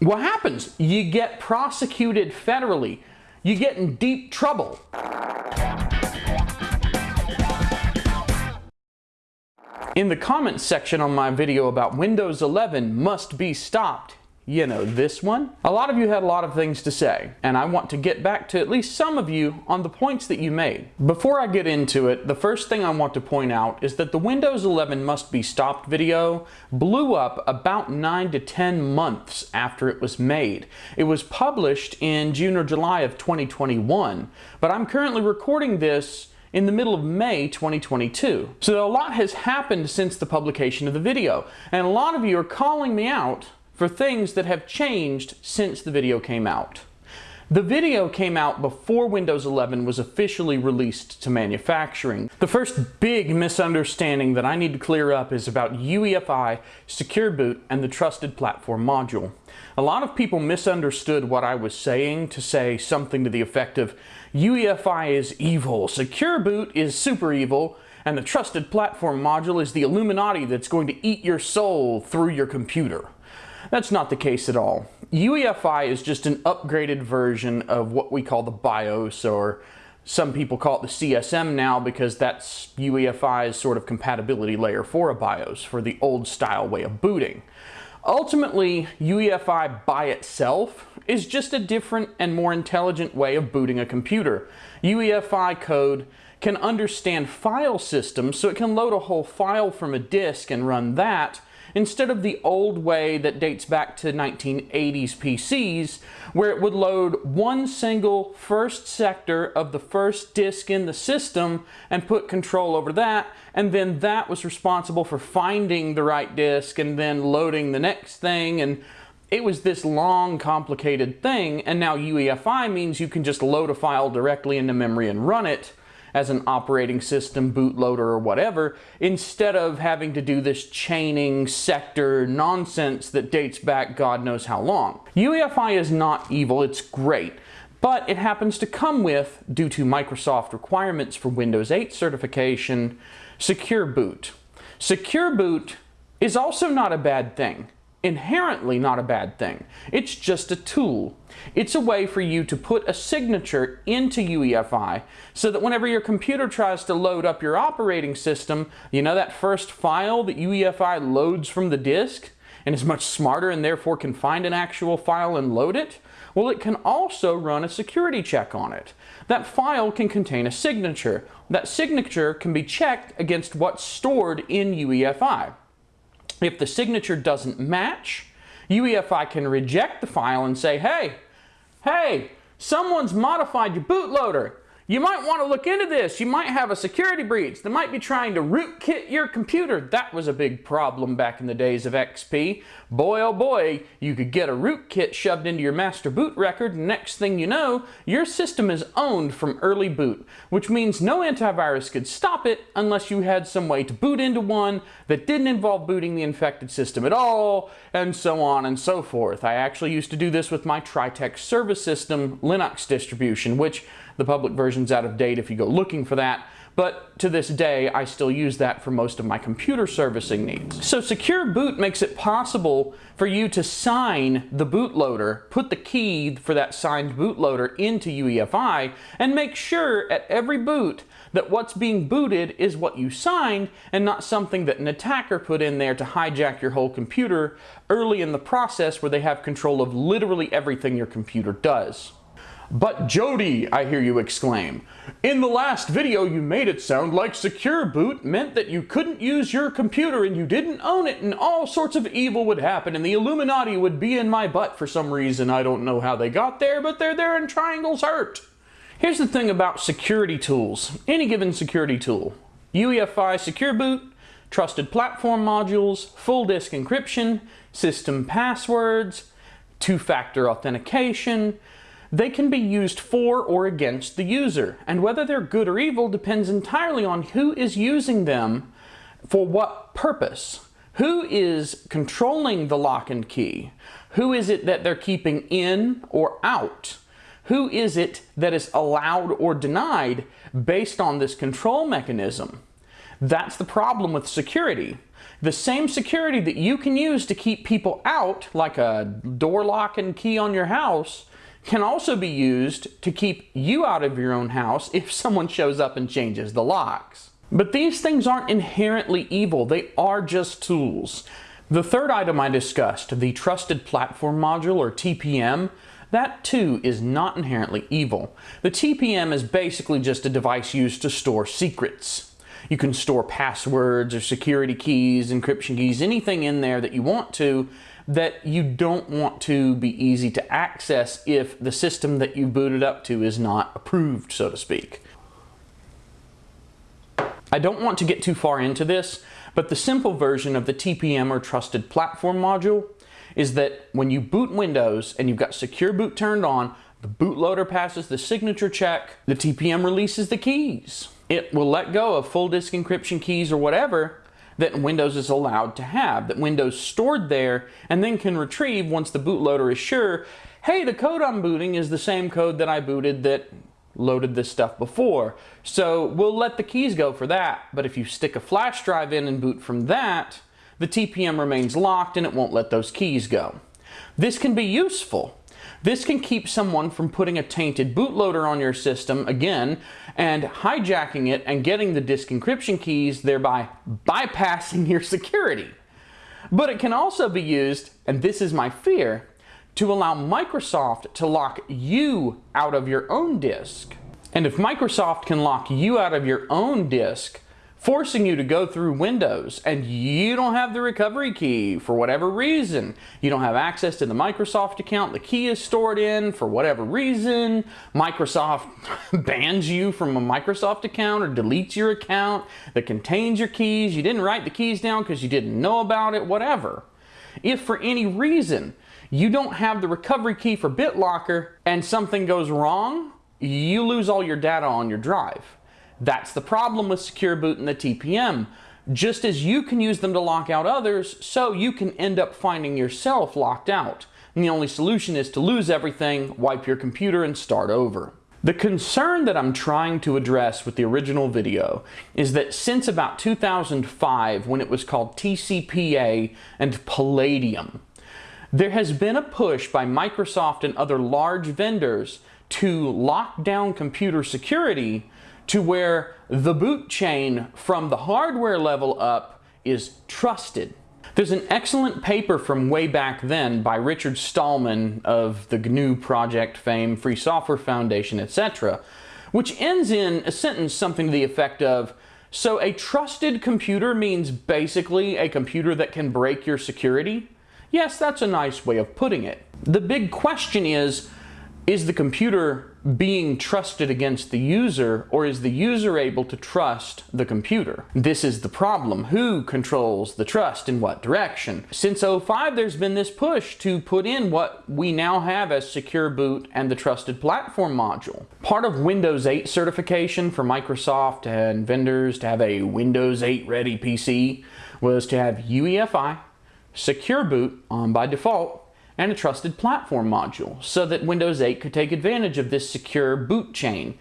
What happens? You get prosecuted federally. You get in deep trouble. In the comments section on my video about Windows 11 must be stopped, you know, this one. A lot of you had a lot of things to say, and I want to get back to at least some of you on the points that you made. Before I get into it, the first thing I want to point out is that the Windows 11 must be stopped video blew up about 9 to 10 months after it was made. It was published in June or July of 2021, but I'm currently recording this in the middle of May 2022. So a lot has happened since the publication of the video, and a lot of you are calling me out for things that have changed since the video came out. The video came out before Windows 11 was officially released to manufacturing. The first big misunderstanding that I need to clear up is about UEFI, Secure Boot, and the Trusted Platform module. A lot of people misunderstood what I was saying to say something to the effect of UEFI is evil, Secure Boot is super evil, and the Trusted Platform module is the Illuminati that's going to eat your soul through your computer. That's not the case at all. UEFI is just an upgraded version of what we call the BIOS or some people call it the CSM now because that's UEFI's sort of compatibility layer for a BIOS, for the old style way of booting. Ultimately, UEFI by itself is just a different and more intelligent way of booting a computer. UEFI code can understand file systems, so it can load a whole file from a disk and run that, instead of the old way that dates back to 1980s PCs, where it would load one single first sector of the first disk in the system and put control over that, and then that was responsible for finding the right disk and then loading the next thing and it was this long, complicated thing, and now UEFI means you can just load a file directly into memory and run it as an operating system, bootloader, or whatever, instead of having to do this chaining sector nonsense that dates back God knows how long. UEFI is not evil, it's great but it happens to come with, due to Microsoft requirements for Windows 8 certification, Secure Boot. Secure Boot is also not a bad thing inherently not a bad thing. It's just a tool. It's a way for you to put a signature into UEFI so that whenever your computer tries to load up your operating system, you know that first file that UEFI loads from the disk and is much smarter and therefore can find an actual file and load it? Well, it can also run a security check on it. That file can contain a signature. That signature can be checked against what's stored in UEFI. If the signature doesn't match, UEFI can reject the file and say, hey, hey, someone's modified your bootloader. You might want to look into this. You might have a security breach. They might be trying to rootkit your computer. That was a big problem back in the days of XP. Boy, oh boy, you could get a rootkit shoved into your master boot record, and next thing you know, your system is owned from early boot, which means no antivirus could stop it unless you had some way to boot into one that didn't involve booting the infected system at all, and so on and so forth. I actually used to do this with my Tritech service system Linux distribution, which the public version's out of date if you go looking for that, but to this day, I still use that for most of my computer servicing needs. So Secure Boot makes it possible for you to sign the bootloader, put the key for that signed bootloader into UEFI, and make sure at every boot that what's being booted is what you signed and not something that an attacker put in there to hijack your whole computer early in the process where they have control of literally everything your computer does. But Jody, I hear you exclaim, in the last video you made it sound like secure boot meant that you couldn't use your computer and you didn't own it and all sorts of evil would happen and the Illuminati would be in my butt for some reason. I don't know how they got there, but they're there and triangles hurt. Here's the thing about security tools, any given security tool. UEFI Secure Boot, trusted platform modules, full disk encryption, system passwords, two-factor authentication, they can be used for or against the user, and whether they're good or evil depends entirely on who is using them for what purpose. Who is controlling the lock and key? Who is it that they're keeping in or out? Who is it that is allowed or denied based on this control mechanism? That's the problem with security. the same security that you can use to keep people out, like a door lock and key on your house, can also be used to keep you out of your own house if someone shows up and changes the locks. But these things aren't inherently evil, they are just tools. The third item I discussed, the Trusted Platform Module or TPM, that too is not inherently evil. The TPM is basically just a device used to store secrets. You can store passwords or security keys, encryption keys, anything in there that you want to that you don't want to be easy to access if the system that you booted up to is not approved, so to speak. I don't want to get too far into this, but the simple version of the TPM or Trusted Platform module is that when you boot Windows and you've got Secure Boot turned on, the bootloader passes the signature check, the TPM releases the keys. It will let go of full disk encryption keys or whatever that Windows is allowed to have, that Windows stored there and then can retrieve once the bootloader is sure, hey, the code I'm booting is the same code that I booted that loaded this stuff before. So we'll let the keys go for that, but if you stick a flash drive in and boot from that, the TPM remains locked and it won't let those keys go. This can be useful. This can keep someone from putting a tainted bootloader on your system again and hijacking it and getting the disk encryption keys, thereby bypassing your security. But it can also be used, and this is my fear, to allow Microsoft to lock you out of your own disk. And if Microsoft can lock you out of your own disk, forcing you to go through Windows and you don't have the recovery key for whatever reason. You don't have access to the Microsoft account the key is stored in for whatever reason. Microsoft bans you from a Microsoft account or deletes your account that contains your keys. You didn't write the keys down because you didn't know about it, whatever. If for any reason you don't have the recovery key for BitLocker and something goes wrong, you lose all your data on your drive. That's the problem with Secure Boot and the TPM. Just as you can use them to lock out others, so you can end up finding yourself locked out. And the only solution is to lose everything, wipe your computer, and start over. The concern that I'm trying to address with the original video is that since about 2005, when it was called TCPA and Palladium, there has been a push by Microsoft and other large vendors to lock down computer security to where the boot chain from the hardware level up is trusted. There's an excellent paper from way back then by Richard Stallman of the GNU project fame, Free Software Foundation, etc., which ends in a sentence something to the effect of, so a trusted computer means basically a computer that can break your security? Yes, that's a nice way of putting it. The big question is, is the computer being trusted against the user or is the user able to trust the computer? This is the problem. Who controls the trust in what direction? Since 05 there's been this push to put in what we now have as Secure Boot and the Trusted Platform module. Part of Windows 8 certification for Microsoft and vendors to have a Windows 8 ready PC was to have UEFI, Secure Boot on by default, and a trusted platform module so that Windows 8 could take advantage of this secure boot chain.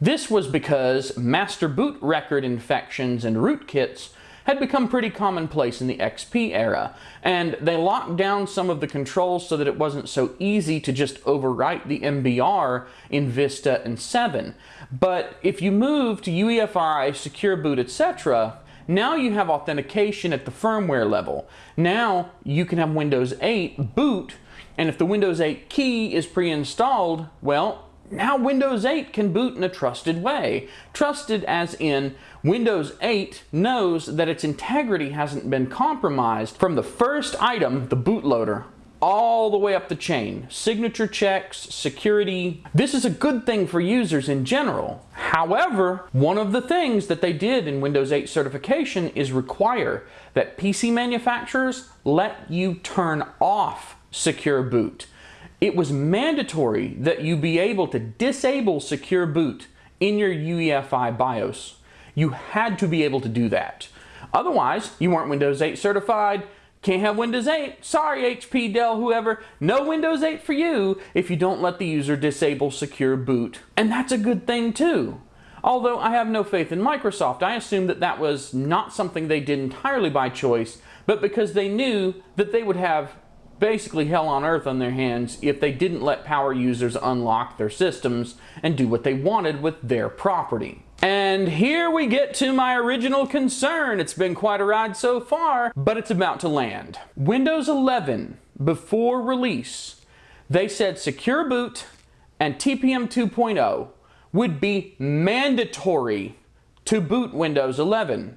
This was because master boot record infections and rootkits had become pretty commonplace in the XP era, and they locked down some of the controls so that it wasn't so easy to just overwrite the MBR in Vista and 7. But if you move to UEFI, Secure Boot, etc., now you have authentication at the firmware level. Now you can have Windows 8 boot, and if the Windows 8 key is pre-installed, well, now Windows 8 can boot in a trusted way. Trusted as in Windows 8 knows that its integrity hasn't been compromised from the first item, the bootloader, all the way up the chain. Signature checks, security. This is a good thing for users in general. However, one of the things that they did in Windows 8 certification is require that PC manufacturers let you turn off secure boot. It was mandatory that you be able to disable secure boot in your UEFI BIOS. You had to be able to do that. Otherwise, you weren't Windows 8 certified, can't have Windows 8. Sorry, HP, Dell, whoever. No Windows 8 for you if you don't let the user disable secure boot. And that's a good thing too. Although I have no faith in Microsoft, I assume that that was not something they did entirely by choice, but because they knew that they would have basically hell on earth on their hands if they didn't let power users unlock their systems and do what they wanted with their property. And here we get to my original concern. It's been quite a ride so far, but it's about to land. Windows 11, before release, they said Secure Boot and TPM 2.0 would be mandatory to boot Windows 11.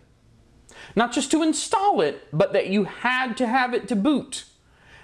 Not just to install it, but that you had to have it to boot.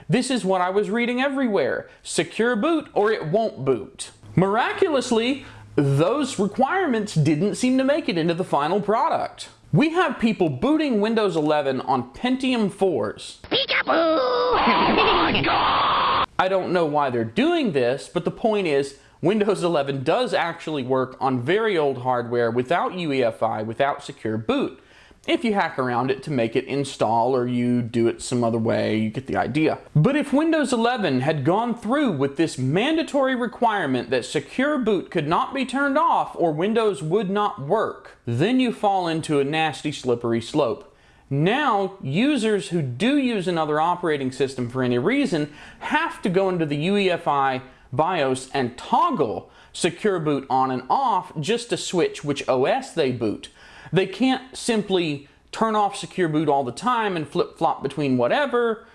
This is what I was reading everywhere. Secure boot or it won't boot. Miraculously, those requirements didn't seem to make it into the final product. We have people booting Windows 11 on Pentium 4s. Peekaboo! Oh my god! I don't know why they're doing this, but the point is, Windows 11 does actually work on very old hardware without UEFI, without secure boot if you hack around it to make it install or you do it some other way, you get the idea. But if Windows 11 had gone through with this mandatory requirement that secure boot could not be turned off or Windows would not work, then you fall into a nasty slippery slope. Now, users who do use another operating system for any reason have to go into the UEFI BIOS and toggle secure boot on and off just to switch which OS they boot. They can't simply turn off secure boot all the time and flip-flop between whatever.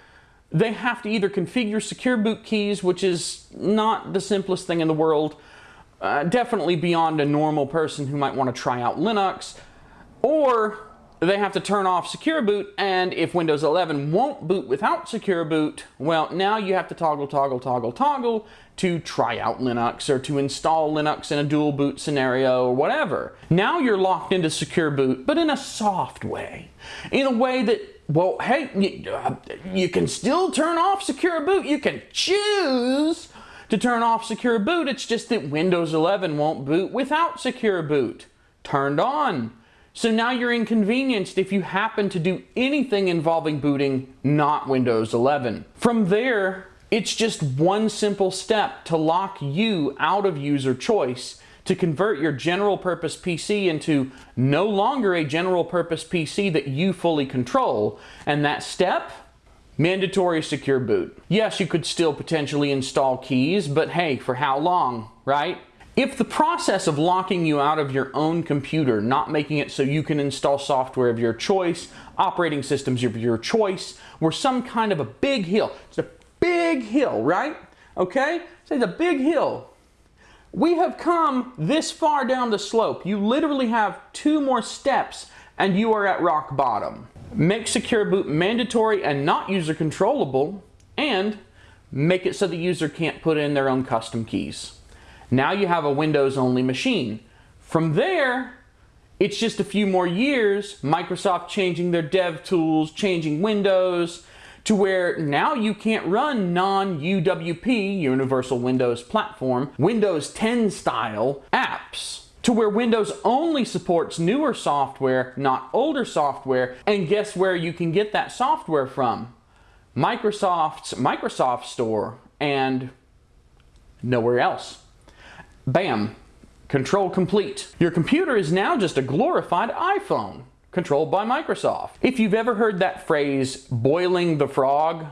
They have to either configure secure boot keys, which is not the simplest thing in the world, uh, definitely beyond a normal person who might want to try out Linux, or they have to turn off secure boot and if Windows 11 won't boot without secure boot well now you have to toggle toggle toggle toggle to try out Linux or to install Linux in a dual boot scenario or whatever. Now you're locked into secure boot but in a soft way. In a way that well hey you, uh, you can still turn off secure boot. You can choose to turn off secure boot. It's just that Windows 11 won't boot without secure boot. Turned on so now you're inconvenienced if you happen to do anything involving booting not Windows 11. From there, it's just one simple step to lock you out of user choice to convert your general purpose PC into no longer a general purpose PC that you fully control. And that step? Mandatory secure boot. Yes, you could still potentially install keys, but hey, for how long, right? If the process of locking you out of your own computer, not making it so you can install software of your choice, operating systems of your choice, were some kind of a big hill, it's a big hill, right? Okay? Say it's a big hill. We have come this far down the slope. You literally have two more steps and you are at rock bottom. Make Secure Boot mandatory and not user controllable and make it so the user can't put in their own custom keys. Now you have a Windows only machine. From there, it's just a few more years, Microsoft changing their dev tools, changing Windows, to where now you can't run non-UWP, Universal Windows Platform, Windows 10 style apps. To where Windows only supports newer software, not older software, and guess where you can get that software from? Microsoft's Microsoft Store and nowhere else. Bam, control complete. Your computer is now just a glorified iPhone, controlled by Microsoft. If you've ever heard that phrase, boiling the frog,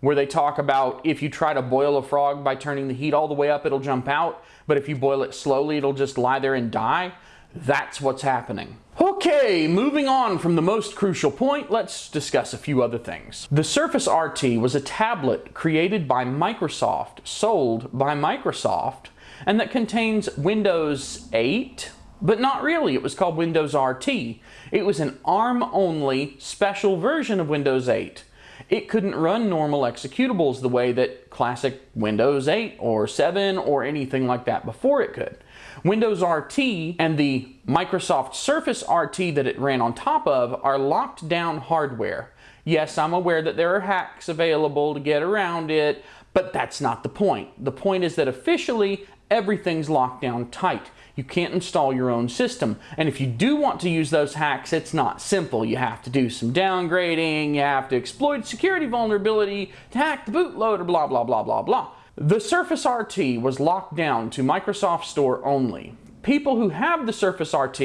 where they talk about if you try to boil a frog by turning the heat all the way up, it'll jump out, but if you boil it slowly, it'll just lie there and die, that's what's happening. Okay, moving on from the most crucial point, let's discuss a few other things. The Surface RT was a tablet created by Microsoft, sold by Microsoft, and that contains Windows 8, but not really. It was called Windows RT. It was an ARM-only special version of Windows 8. It couldn't run normal executables the way that classic Windows 8 or 7 or anything like that before it could. Windows RT and the Microsoft Surface RT that it ran on top of are locked down hardware. Yes, I'm aware that there are hacks available to get around it, but that's not the point. The point is that officially everything's locked down tight. You can't install your own system. And if you do want to use those hacks, it's not simple. You have to do some downgrading, you have to exploit security vulnerability to hack the bootloader, blah, blah, blah, blah, blah. The Surface RT was locked down to Microsoft Store only. people who have the Surface RT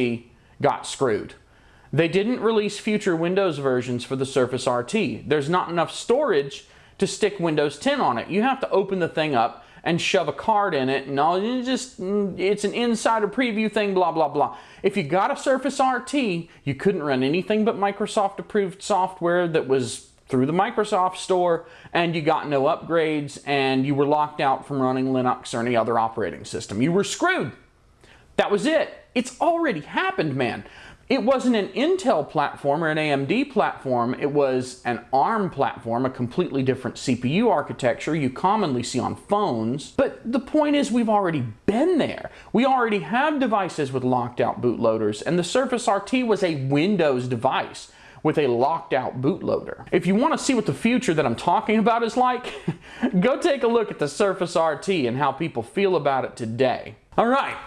got screwed. They didn't release future Windows versions for the Surface RT. There's not enough storage to stick Windows 10 on it. You have to open the thing up and shove a card in it and all it's just it's an insider preview thing blah blah blah. If you got a surface rt you couldn't run anything but microsoft approved software that was through the microsoft store and you got no upgrades and you were locked out from running linux or any other operating system. You were screwed. That was it. It's already happened man it wasn't an Intel platform or an AMD platform, it was an ARM platform, a completely different CPU architecture you commonly see on phones. But the point is we've already been there. We already have devices with locked out bootloaders and the Surface RT was a Windows device with a locked out bootloader. If you want to see what the future that I'm talking about is like, go take a look at the Surface RT and how people feel about it today. All right,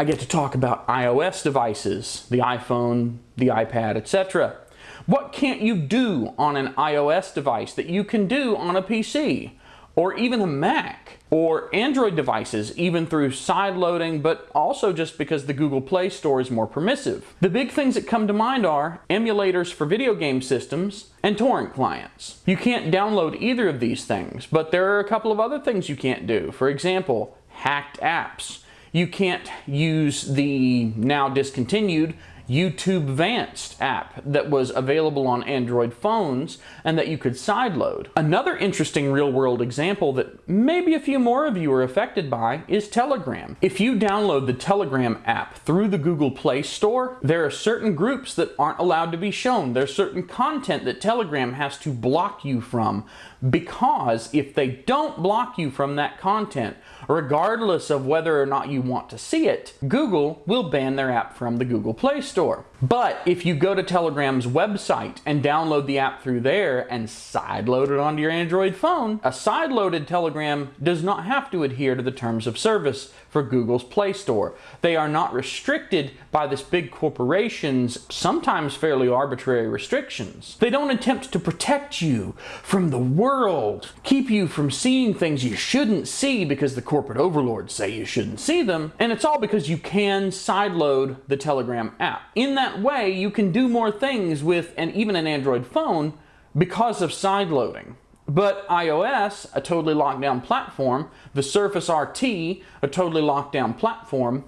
I get to talk about iOS devices, the iPhone, the iPad, etc. What can't you do on an iOS device that you can do on a PC? Or even a Mac? Or Android devices, even through side loading, but also just because the Google Play Store is more permissive. The big things that come to mind are emulators for video game systems and torrent clients. You can't download either of these things, but there are a couple of other things you can't do. For example, hacked apps. You can't use the now discontinued YouTube Vanced app that was available on Android phones and that you could sideload. Another interesting real world example that maybe a few more of you are affected by is Telegram. If you download the Telegram app through the Google Play Store, there are certain groups that aren't allowed to be shown. There's certain content that Telegram has to block you from because if they don't block you from that content, regardless of whether or not you want to see it, Google will ban their app from the Google Play Store. But if you go to Telegram's website and download the app through there and sideload it onto your Android phone, a sideloaded Telegram does not have to adhere to the terms of service for Google's Play Store. They are not restricted by this big corporation's sometimes fairly arbitrary restrictions. They don't attempt to protect you from the world, keep you from seeing things you shouldn't see because the corporate overlords say you shouldn't see them, and it's all because you can sideload the Telegram app. In that way, you can do more things with and even an Android phone because of sideloading. But iOS, a totally locked down platform, the Surface RT, a totally locked down platform,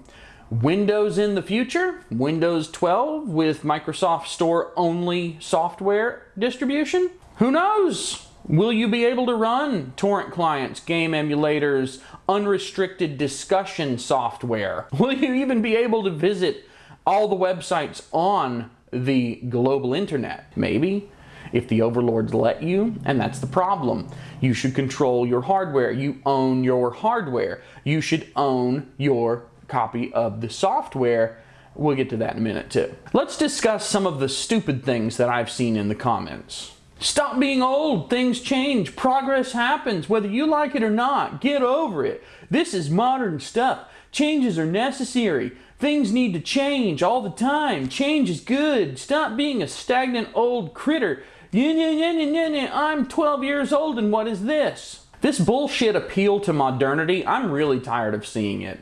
Windows in the future, Windows 12 with Microsoft Store only software distribution? Who knows? Will you be able to run torrent clients, game emulators, unrestricted discussion software? Will you even be able to visit all the websites on the global internet? Maybe if the overlords let you, and that's the problem. You should control your hardware. You own your hardware. You should own your copy of the software. We'll get to that in a minute too. Let's discuss some of the stupid things that I've seen in the comments. Stop being old. Things change. Progress happens. Whether you like it or not, get over it. This is modern stuff. Changes are necessary. Things need to change all the time. Change is good. Stop being a stagnant old critter. I'm 12 years old and what is this? This bullshit appeal to modernity, I'm really tired of seeing it.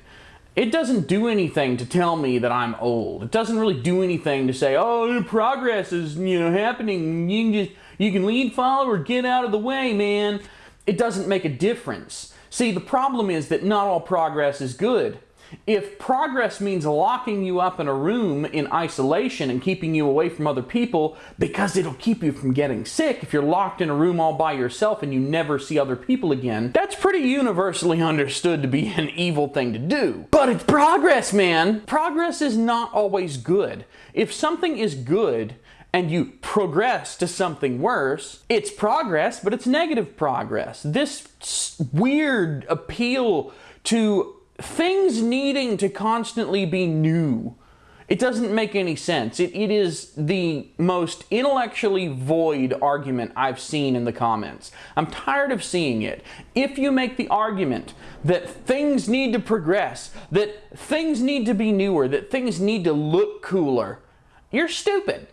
It doesn't do anything to tell me that I'm old. It doesn't really do anything to say, oh, progress is, you know, happening. You can just, you can lead, follow, or get out of the way, man. It doesn't make a difference. See, the problem is that not all progress is good. If progress means locking you up in a room in isolation and keeping you away from other people because it'll keep you from getting sick if you're locked in a room all by yourself and you never see other people again, that's pretty universally understood to be an evil thing to do. But it's progress, man! Progress is not always good. If something is good, and you progress to something worse, it's progress, but it's negative progress. This weird appeal to things needing to constantly be new. It doesn't make any sense. It, it is the most intellectually void argument I've seen in the comments. I'm tired of seeing it. If you make the argument that things need to progress, that things need to be newer, that things need to look cooler, you're stupid.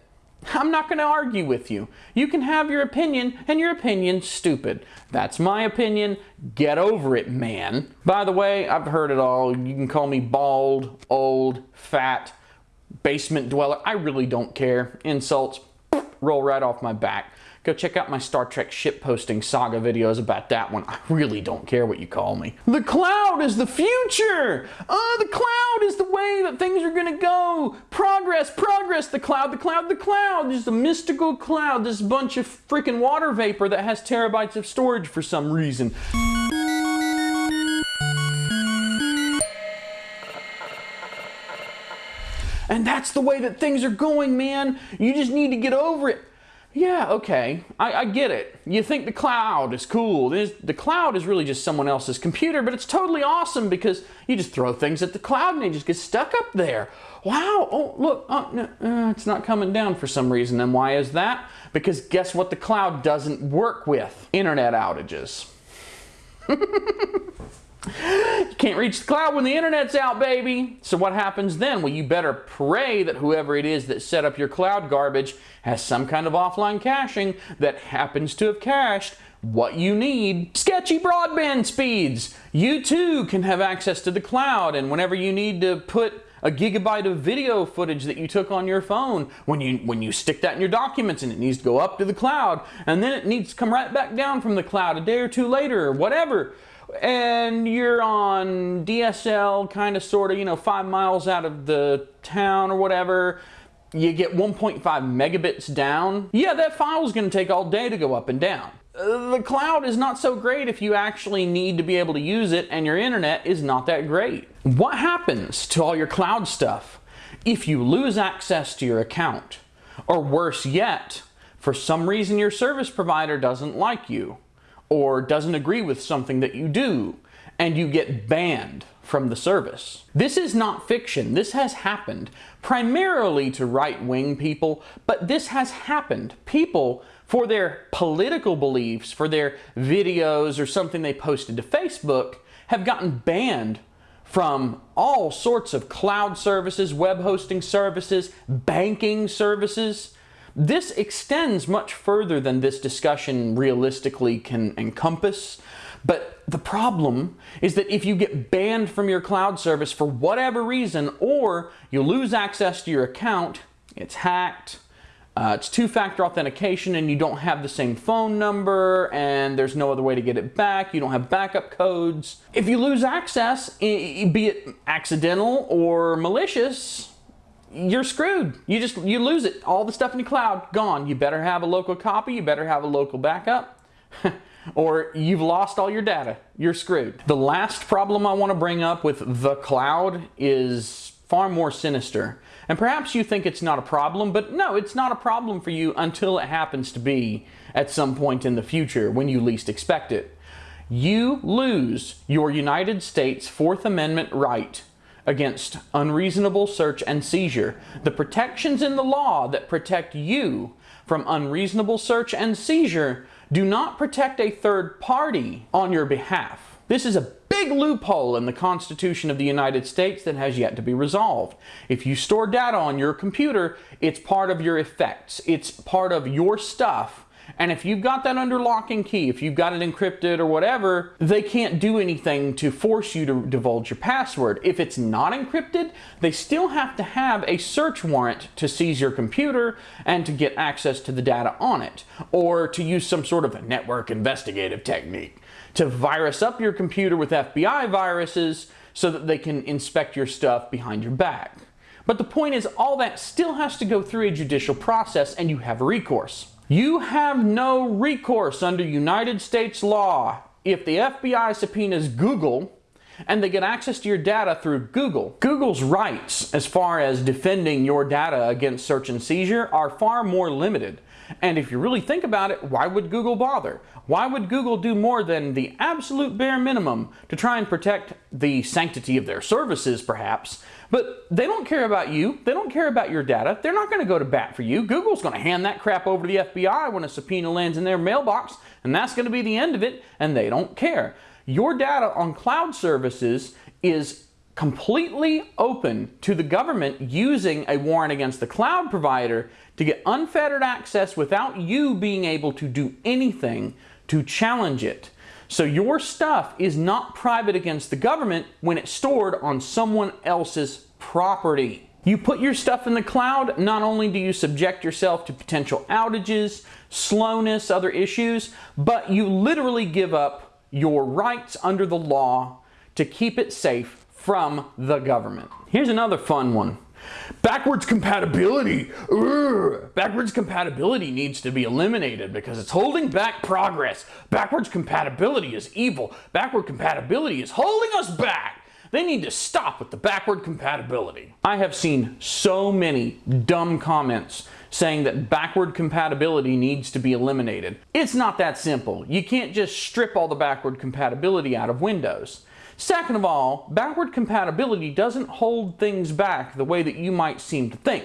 I'm not going to argue with you. You can have your opinion, and your opinion's stupid. That's my opinion. Get over it, man. By the way, I've heard it all. You can call me bald, old, fat, basement dweller. I really don't care. Insults roll right off my back. Go check out my Star Trek ship posting saga videos about that one. I really don't care what you call me. The cloud is the future! Uh, the cloud is the way that things are gonna go! Progress, progress, the cloud, the cloud, the cloud! There's a mystical cloud, this bunch of freaking water vapor that has terabytes of storage for some reason. And that's the way that things are going, man. You just need to get over it. Yeah, okay, I, I, get it. You think the cloud is cool. the cloud is really just someone else's computer, but it's totally awesome because you just throw things at the cloud and they just get stuck up there. Wow, oh, look, oh, no, uh, it's not coming down for some reason. And why is that? Because guess what the cloud doesn't work with? Internet outages. You can't reach the cloud when the internet's out, baby. So what happens then? Well, you better pray that whoever it is that set up your cloud garbage has some kind of offline caching that happens to have cached what you need. Sketchy broadband speeds. You too can have access to the cloud and whenever you need to put a gigabyte of video footage that you took on your phone when you when you stick that in your documents and it needs to go up to the cloud and then it needs to come right back down from the cloud a day or two later or whatever and you're on DSL, kind of sort of, you know, five miles out of the town or whatever, you get 1.5 megabits down, yeah, that file is going to take all day to go up and down. Uh, the cloud is not so great if you actually need to be able to use it and your internet is not that great. What happens to all your cloud stuff if you lose access to your account? Or worse yet, for some reason your service provider doesn't like you or doesn't agree with something that you do and you get banned from the service. This is not fiction. This has happened primarily to right-wing people, but this has happened. People, for their political beliefs, for their videos or something they posted to Facebook, have gotten banned from all sorts of cloud services, web hosting services, banking services, this extends much further than this discussion realistically can encompass. But the problem is that if you get banned from your cloud service for whatever reason, or you lose access to your account, it's hacked, uh, it's two-factor authentication and you don't have the same phone number and there's no other way to get it back. You don't have backup codes. If you lose access, be it accidental or malicious, you're screwed. You just, you lose it. All the stuff in the cloud, gone. You better have a local copy. You better have a local backup. or you've lost all your data. You're screwed. The last problem I want to bring up with the cloud is far more sinister. And perhaps you think it's not a problem, but no, it's not a problem for you until it happens to be at some point in the future when you least expect it. You lose your United States Fourth Amendment right against unreasonable search and seizure. The protections in the law that protect you from unreasonable search and seizure do not protect a third party on your behalf. This is a big loophole in the Constitution of the United States that has yet to be resolved. If you store data on your computer, it's part of your effects. It's part of your stuff and if you've got that under lock and key, if you've got it encrypted or whatever, they can't do anything to force you to divulge your password. If it's not encrypted, they still have to have a search warrant to seize your computer and to get access to the data on it, or to use some sort of a network investigative technique to virus up your computer with FBI viruses so that they can inspect your stuff behind your back. But the point is, all that still has to go through a judicial process and you have recourse. You have no recourse under United States law if the FBI subpoenas Google and they get access to your data through Google. Google's rights as far as defending your data against search and seizure are far more limited. And if you really think about it, why would Google bother? Why would Google do more than the absolute bare minimum to try and protect the sanctity of their services, perhaps? But they don't care about you. They don't care about your data. They're not going to go to bat for you. Google's going to hand that crap over to the FBI when a subpoena lands in their mailbox, and that's going to be the end of it, and they don't care. Your data on cloud services is completely open to the government using a warrant against the cloud provider to get unfettered access without you being able to do anything to challenge it. So your stuff is not private against the government when it's stored on someone else's property. You put your stuff in the cloud, not only do you subject yourself to potential outages, slowness, other issues, but you literally give up your rights under the law to keep it safe from the government. Here's another fun one. Backwards compatibility. Urgh. Backwards compatibility needs to be eliminated because it's holding back progress. Backwards compatibility is evil. Backward compatibility is holding us back. They need to stop with the backward compatibility. I have seen so many dumb comments saying that backward compatibility needs to be eliminated. It's not that simple. You can't just strip all the backward compatibility out of Windows. Second of all, backward compatibility doesn't hold things back the way that you might seem to think.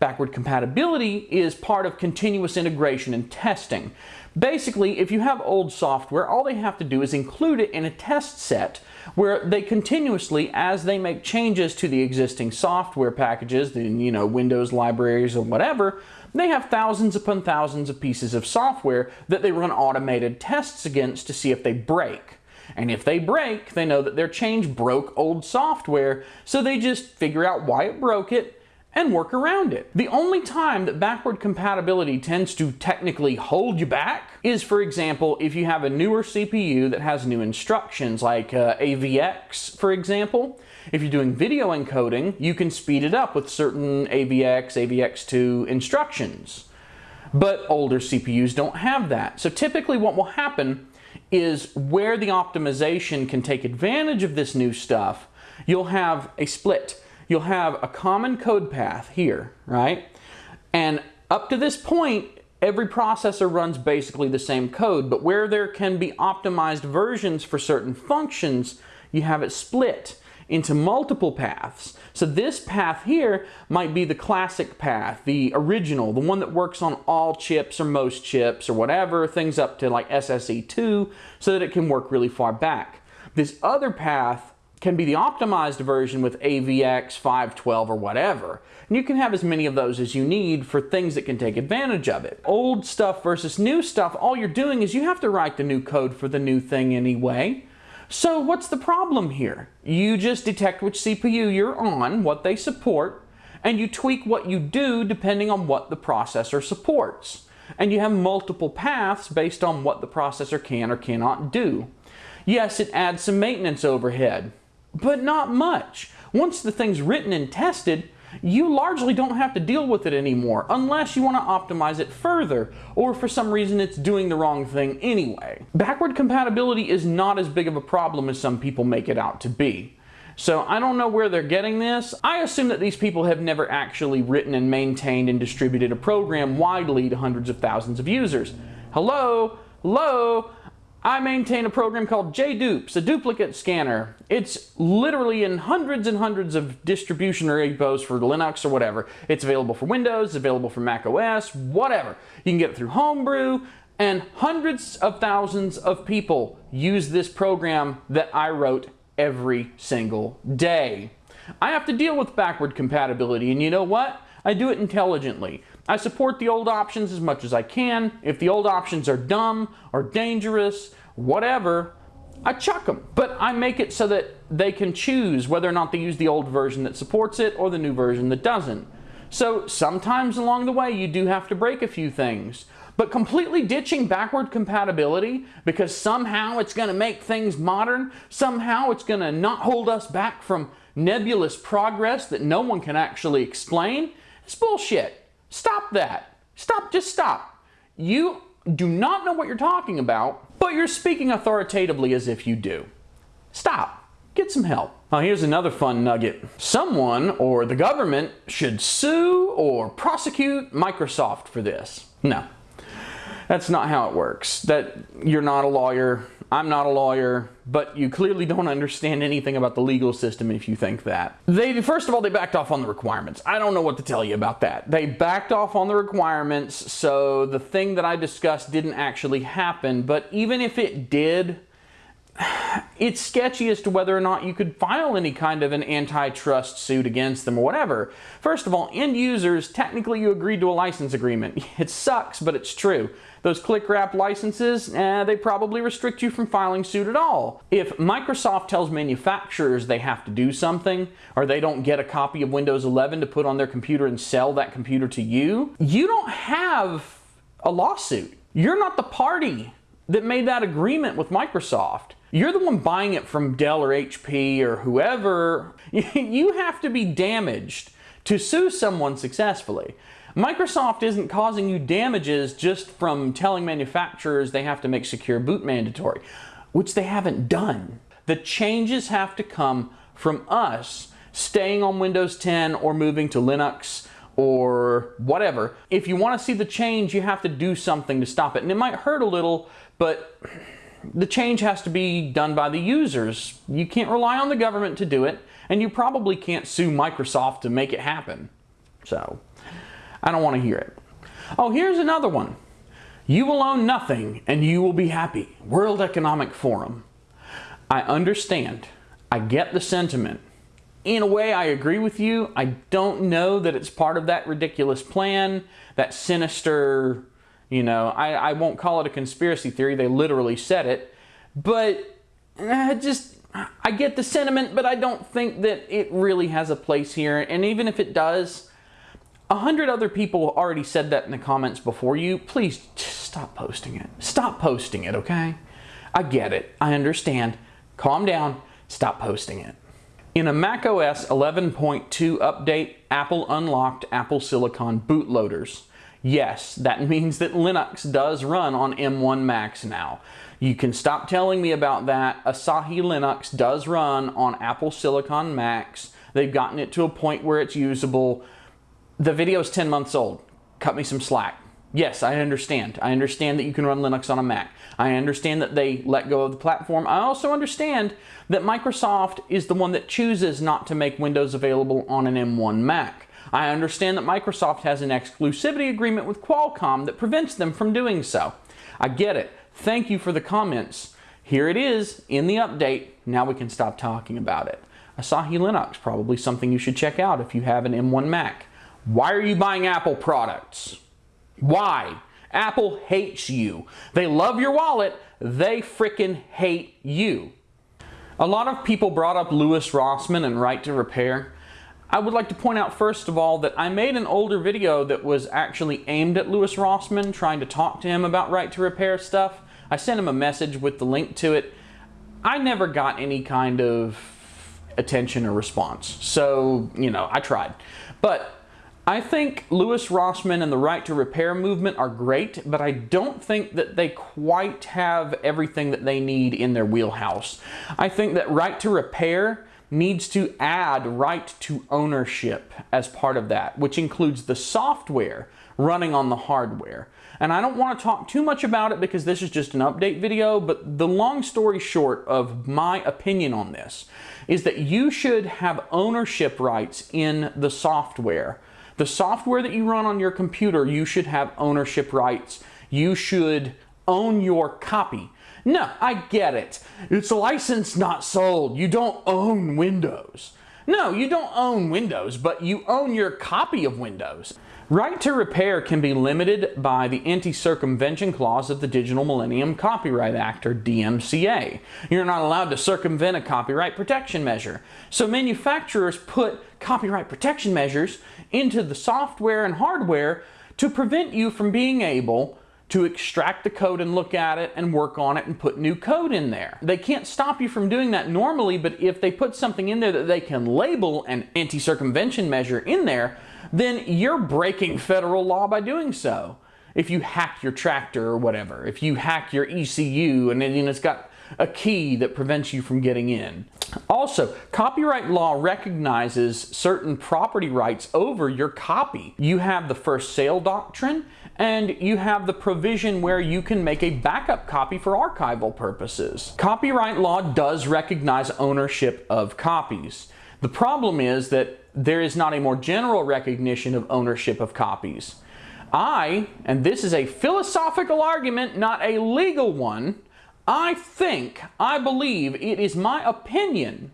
Backward compatibility is part of continuous integration and testing. Basically, if you have old software, all they have to do is include it in a test set where they continuously, as they make changes to the existing software packages, the you know Windows libraries or whatever, they have thousands upon thousands of pieces of software that they run automated tests against to see if they break. And if they break, they know that their change broke old software, so they just figure out why it broke it and work around it. The only time that backward compatibility tends to technically hold you back is, for example, if you have a newer CPU that has new instructions, like uh, AVX, for example. If you're doing video encoding, you can speed it up with certain AVX, AVX2 instructions. But older CPUs don't have that. So typically what will happen is where the optimization can take advantage of this new stuff, you'll have a split. You'll have a common code path here, right? And up to this point, every processor runs basically the same code, but where there can be optimized versions for certain functions, you have it split into multiple paths. So this path here might be the classic path, the original, the one that works on all chips or most chips or whatever, things up to like SSE2 so that it can work really far back. This other path can be the optimized version with AVX 512 or whatever. And you can have as many of those as you need for things that can take advantage of it. Old stuff versus new stuff, all you're doing is you have to write the new code for the new thing anyway. So what's the problem here? You just detect which CPU you're on, what they support, and you tweak what you do depending on what the processor supports. And you have multiple paths based on what the processor can or cannot do. Yes, it adds some maintenance overhead, but not much. Once the thing's written and tested, you largely don't have to deal with it anymore unless you want to optimize it further or for some reason it's doing the wrong thing anyway. Backward compatibility is not as big of a problem as some people make it out to be. So I don't know where they're getting this. I assume that these people have never actually written and maintained and distributed a program widely to hundreds of thousands of users. Hello? Hello? I maintain a program called JDupes, a duplicate scanner. It's literally in hundreds and hundreds of distribution repos for Linux or whatever. It's available for Windows, available for Mac OS, whatever. You can get it through Homebrew, and hundreds of thousands of people use this program that I wrote every single day. I have to deal with backward compatibility, and you know what? I do it intelligently. I support the old options as much as I can. If the old options are dumb or dangerous, whatever, I chuck them. But I make it so that they can choose whether or not they use the old version that supports it or the new version that doesn't. So sometimes along the way you do have to break a few things. But completely ditching backward compatibility because somehow it's going to make things modern, somehow it's going to not hold us back from nebulous progress that no one can actually explain, it's bullshit. Stop that. Stop, just stop. You do not know what you're talking about, but you're speaking authoritatively as if you do. Stop. Get some help. Now here's another fun nugget. Someone or the government should sue or prosecute Microsoft for this. No, that's not how it works. That you're not a lawyer, I'm not a lawyer, but you clearly don't understand anything about the legal system if you think that. They first of all they backed off on the requirements. I don't know what to tell you about that. They backed off on the requirements, so the thing that I discussed didn't actually happen, but even if it did, it's sketchy as to whether or not you could file any kind of an antitrust suit against them or whatever. First of all, end users, technically you agreed to a license agreement. It sucks, but it's true. Those click wrap licenses, eh, they probably restrict you from filing suit at all. If Microsoft tells manufacturers they have to do something, or they don't get a copy of Windows 11 to put on their computer and sell that computer to you, you don't have a lawsuit. You're not the party that made that agreement with Microsoft. You're the one buying it from Dell or HP or whoever. You have to be damaged to sue someone successfully. Microsoft isn't causing you damages just from telling manufacturers they have to make secure boot mandatory, which they haven't done. The changes have to come from us staying on Windows 10 or moving to Linux or whatever. If you want to see the change, you have to do something to stop it. And it might hurt a little, but the change has to be done by the users. You can't rely on the government to do it, and you probably can't sue Microsoft to make it happen. So, I don't want to hear it. Oh, here's another one. You will own nothing and you will be happy. World Economic Forum. I understand. I get the sentiment. In a way, I agree with you. I don't know that it's part of that ridiculous plan, that sinister you know, I, I won't call it a conspiracy theory. They literally said it. But uh, just, I get the sentiment, but I don't think that it really has a place here. And even if it does, a hundred other people already said that in the comments before you. Please stop posting it. Stop posting it, okay? I get it. I understand. Calm down. Stop posting it. In a macOS 11.2 update, Apple unlocked Apple Silicon bootloaders. Yes, that means that Linux does run on M1 Macs now. You can stop telling me about that. Asahi Linux does run on Apple Silicon Macs. They've gotten it to a point where it's usable. The video is 10 months old. Cut me some slack. Yes, I understand. I understand that you can run Linux on a Mac. I understand that they let go of the platform. I also understand that Microsoft is the one that chooses not to make Windows available on an M1 Mac. I understand that Microsoft has an exclusivity agreement with Qualcomm that prevents them from doing so. I get it. Thank you for the comments. Here it is in the update. Now we can stop talking about it. Asahi Linux, probably something you should check out if you have an M1 Mac. Why are you buying Apple products? Why? Apple hates you. They love your wallet. They frickin' hate you. A lot of people brought up Louis Rossmann and Right to Repair. I would like to point out first of all that I made an older video that was actually aimed at Louis Rossmann, trying to talk to him about right to repair stuff. I sent him a message with the link to it. I never got any kind of attention or response. So, you know, I tried. But I think Louis Rossmann and the right to repair movement are great, but I don't think that they quite have everything that they need in their wheelhouse. I think that right to repair needs to add right to ownership as part of that, which includes the software running on the hardware. And I don't want to talk too much about it because this is just an update video, but the long story short of my opinion on this is that you should have ownership rights in the software. The software that you run on your computer, you should have ownership rights. You should own your copy. No, I get it. It's licensed, not sold. You don't own Windows. No, you don't own Windows, but you own your copy of Windows. Right to repair can be limited by the anti-circumvention clause of the Digital Millennium Copyright Act, or DMCA. You're not allowed to circumvent a copyright protection measure. So manufacturers put copyright protection measures into the software and hardware to prevent you from being able to extract the code and look at it and work on it and put new code in there. They can't stop you from doing that normally, but if they put something in there that they can label an anti-circumvention measure in there, then you're breaking federal law by doing so. If you hack your tractor or whatever, if you hack your ECU and then it's got a key that prevents you from getting in. Also, copyright law recognizes certain property rights over your copy. You have the first sale doctrine and you have the provision where you can make a backup copy for archival purposes. Copyright law does recognize ownership of copies. The problem is that there is not a more general recognition of ownership of copies. I, and this is a philosophical argument, not a legal one, I think, I believe, it is my opinion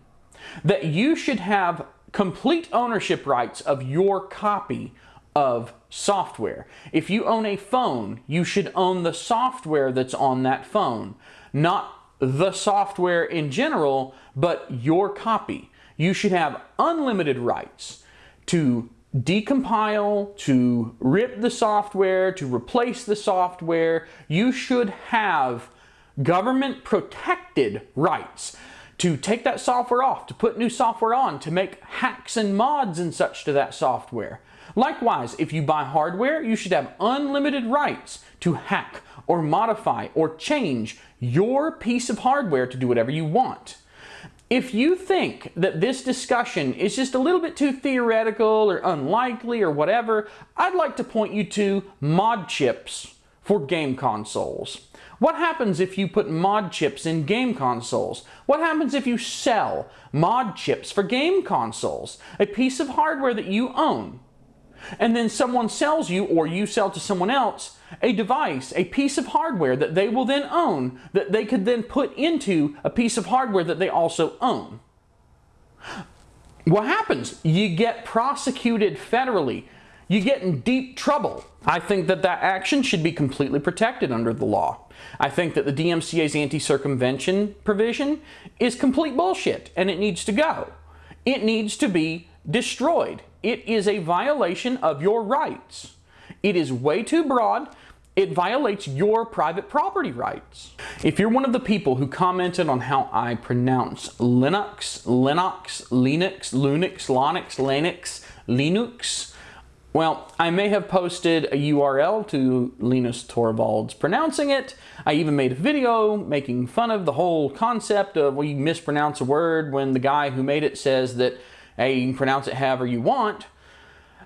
that you should have complete ownership rights of your copy of software. If you own a phone, you should own the software that's on that phone, not the software in general, but your copy. You should have unlimited rights to decompile, to rip the software, to replace the software. You should have government protected rights to take that software off, to put new software on, to make hacks and mods and such to that software. Likewise, if you buy hardware, you should have unlimited rights to hack or modify or change your piece of hardware to do whatever you want. If you think that this discussion is just a little bit too theoretical or unlikely or whatever, I'd like to point you to mod chips for game consoles. What happens if you put mod chips in game consoles? What happens if you sell mod chips for game consoles? A piece of hardware that you own. And then someone sells you, or you sell to someone else, a device, a piece of hardware that they will then own, that they could then put into a piece of hardware that they also own. What happens? You get prosecuted federally you get in deep trouble. I think that that action should be completely protected under the law. I think that the DMCA's anti-circumvention provision is complete bullshit and it needs to go. It needs to be destroyed. It is a violation of your rights. It is way too broad. It violates your private property rights. If you're one of the people who commented on how I pronounce Linux, Linux, Linux, Lunix, Linux, Linux, Linux, well, I may have posted a URL to Linus Torvalds pronouncing it. I even made a video making fun of the whole concept of we mispronounce a word when the guy who made it says that, hey, you can pronounce it however you want.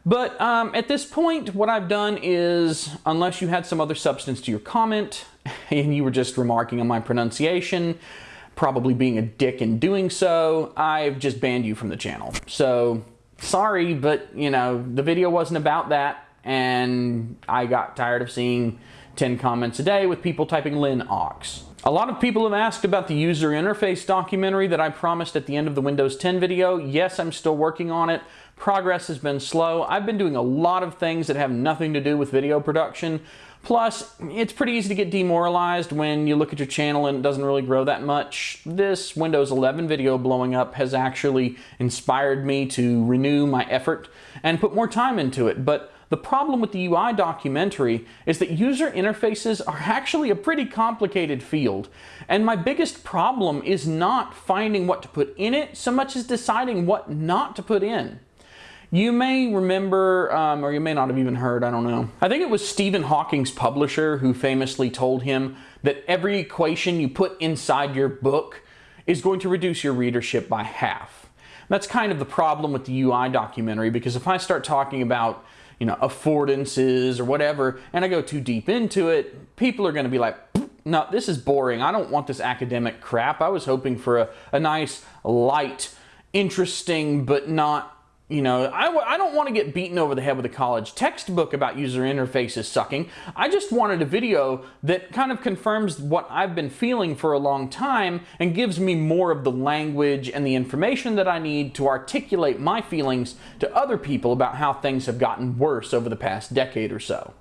But um, at this point, what I've done is, unless you had some other substance to your comment, and you were just remarking on my pronunciation, probably being a dick in doing so, I've just banned you from the channel. So sorry, but you know, the video wasn't about that and I got tired of seeing 10 comments a day with people typing Lin Ox. A lot of people have asked about the user interface documentary that I promised at the end of the Windows 10 video. Yes, I'm still working on it. Progress has been slow. I've been doing a lot of things that have nothing to do with video production. Plus, it's pretty easy to get demoralized when you look at your channel and it doesn't really grow that much. This Windows 11 video blowing up has actually inspired me to renew my effort and put more time into it. But the problem with the UI documentary is that user interfaces are actually a pretty complicated field. And my biggest problem is not finding what to put in it so much as deciding what not to put in. You may remember, um, or you may not have even heard, I don't know. I think it was Stephen Hawking's publisher who famously told him that every equation you put inside your book is going to reduce your readership by half. That's kind of the problem with the UI documentary because if I start talking about you know, affordances or whatever, and I go too deep into it, people are going to be like, no, this is boring. I don't want this academic crap. I was hoping for a, a nice, light, interesting, but not you know, I, I don't want to get beaten over the head with a college textbook about user interfaces sucking. I just wanted a video that kind of confirms what I've been feeling for a long time and gives me more of the language and the information that I need to articulate my feelings to other people about how things have gotten worse over the past decade or so.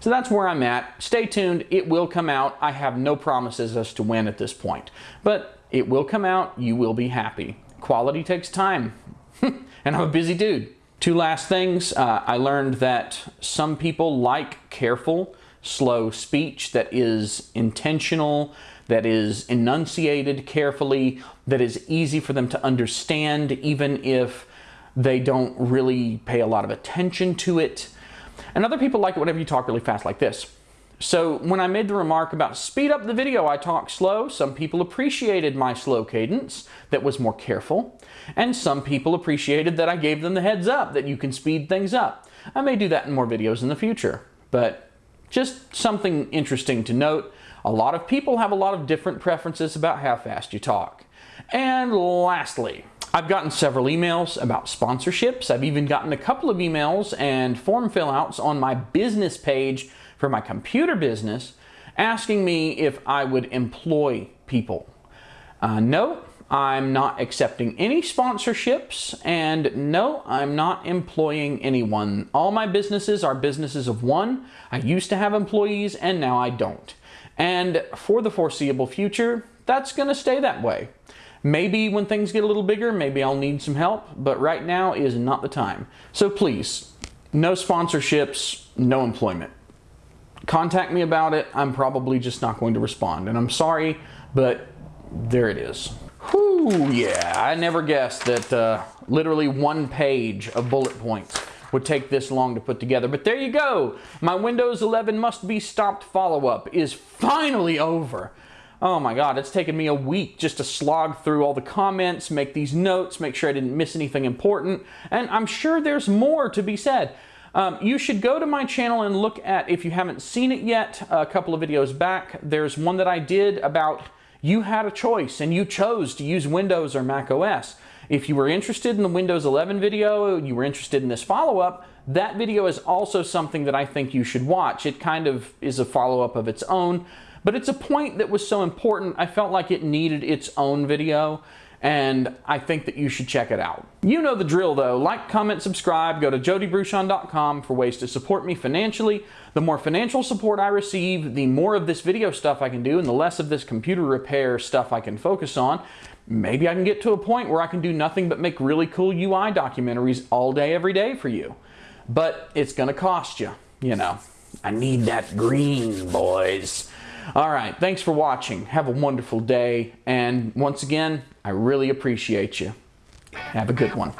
So that's where I'm at. Stay tuned. It will come out. I have no promises as to when at this point. But it will come out. You will be happy. Quality takes time. and I'm a busy dude. Two last things. Uh, I learned that some people like careful, slow speech that is intentional, that is enunciated carefully, that is easy for them to understand even if they don't really pay a lot of attention to it. And other people like it whenever you talk really fast like this. So when I made the remark about speed up the video, I talk slow. Some people appreciated my slow cadence that was more careful. And some people appreciated that I gave them the heads up that you can speed things up. I may do that in more videos in the future, but just something interesting to note. A lot of people have a lot of different preferences about how fast you talk. And lastly, I've gotten several emails about sponsorships. I've even gotten a couple of emails and form fill outs on my business page for my computer business asking me if I would employ people. Uh, no, I'm not accepting any sponsorships, and no, I'm not employing anyone. All my businesses are businesses of one. I used to have employees, and now I don't. And for the foreseeable future, that's going to stay that way. Maybe when things get a little bigger, maybe I'll need some help, but right now is not the time. So please, no sponsorships, no employment. Contact me about it. I'm probably just not going to respond. And I'm sorry, but there it is. Whew, yeah, I never guessed that uh, literally one page of bullet points would take this long to put together. But there you go. My Windows 11 must be stopped follow-up is finally over. Oh my God, it's taken me a week just to slog through all the comments, make these notes, make sure I didn't miss anything important, and I'm sure there's more to be said. Um, you should go to my channel and look at, if you haven't seen it yet, a couple of videos back, there's one that I did about you had a choice and you chose to use Windows or Mac OS. If you were interested in the Windows 11 video, you were interested in this follow-up, that video is also something that I think you should watch. It kind of is a follow-up of its own, but it's a point that was so important, I felt like it needed its own video and I think that you should check it out. You know the drill though. Like, comment, subscribe. Go to jodybruchon.com for ways to support me financially. The more financial support I receive, the more of this video stuff I can do and the less of this computer repair stuff I can focus on. Maybe I can get to a point where I can do nothing but make really cool UI documentaries all day, every day for you. But it's gonna cost you, you know. I need that green, boys. All right, thanks for watching. Have a wonderful day. And once again, I really appreciate you. Have a good one.